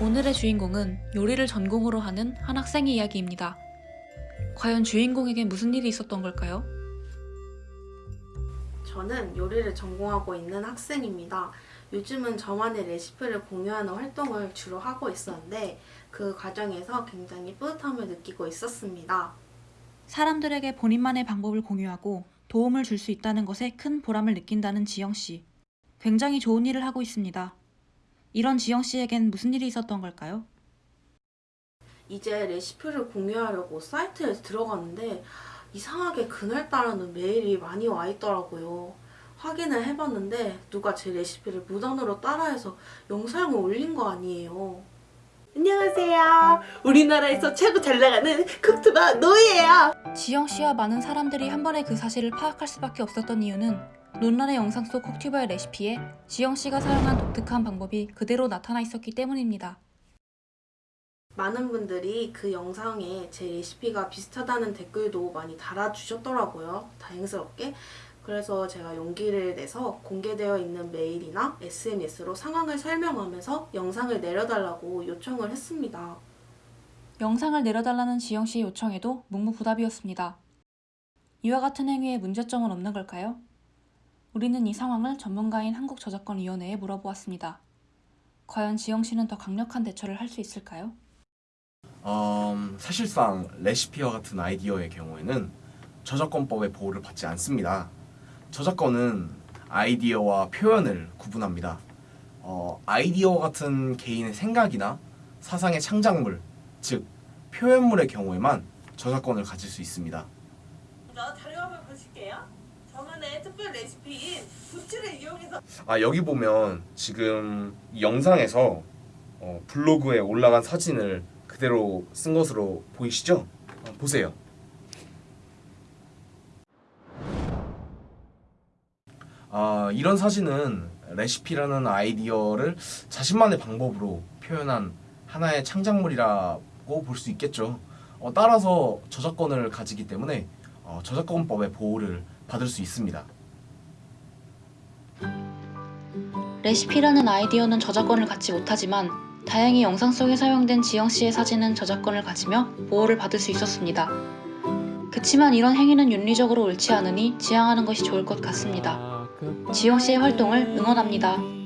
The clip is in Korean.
오늘의 주인공은 요리를 전공으로 하는 한 학생의 이야기입니다. 과연 주인공에게 무슨 일이 있었던 걸까요? 저는 요리를 전공하고 있는 학생입니다. 요즘은 저만의 레시피를 공유하는 활동을 주로 하고 있었는데 그 과정에서 굉장히 뿌듯함을 느끼고 있었습니다. 사람들에게 본인만의 방법을 공유하고 도움을 줄 수 있다는 것에 큰 보람을 느낀다는 지영 씨. 굉장히 좋은 일을 하고 있습니다. 이런 지영 씨에겐 무슨 일이 있었던 걸까요? 이제 레시피를 공유하려고 사이트에 들어갔는데 이상하게 그날따라는 메일이 많이 와 있더라고요. 확인을 해봤는데 누가 제 레시피를 무단으로 따라해서 영상을 올린 거 아니에요. 안녕하세요. 우리나라에서 최고 잘 나가는 쿡투버 노예예요. 지영 씨와 많은 사람들이 한 번에 그 사실을 파악할 수밖에 없었던 이유는 논란의 영상 속 콕튜버의 레시피에 지영 씨가 사용한 독특한 방법이 그대로 나타나 있었기 때문입니다. 많은 분들이 그 영상에 제 레시피가 비슷하다는 댓글도 많이 달아주셨더라고요. 다행스럽게. 그래서 제가 용기를 내서 공개되어 있는 메일이나 SNS로 상황을 설명하면서 영상을 내려달라고 요청을 했습니다. 영상을 내려달라는 지영 씨의 요청에도 묵묵부답이었습니다. 이와 같은 행위에 문제점은 없는 걸까요? 우리는 이 상황을 전문가인 한국저작권위원회에 물어보았습니다. 과연 지영 씨는 더 강력한 대처를 할 수 있을까요? 음, 사실상 레시피와 같은 아이디어의 경우에는 저작권법의 보호를 받지 않습니다. 저작권은 아이디어와 표현을 구분합니다. 어, 아이디어와 같은 개인의 생각이나 사상의 창작물, 즉 표현물의 경우에만 저작권을 가질 수 있습니다. 자료 한번 보실게요. 저만의 특별 레시피인 부추를 이용해서 아 여기 보면 지금 이 영상에서 어, 블로그에 올라간 사진을 그대로 쓴 것으로 보이시죠? 어, 보세요. 아 이런 사진은 레시피라는 아이디어를 자신만의 방법으로 표현한 하나의 창작물이라고 볼 수 있겠죠. 어, 따라서 저작권을 가지기 때문에 어, 저작권법의 보호를 받을 수 있습니다. 레시피라는 아이디어는 저작권을 갖지 못하지만 다행히 영상 속에 사용된 지영 씨의 사진은 저작권을 가지며 보호를 받을 수 있었습니다. 그치만 이런 행위는 윤리적으로 옳지 않으니 지양하는 것이 좋을 것 같습니다. 지영 씨의 활동을 응원합니다.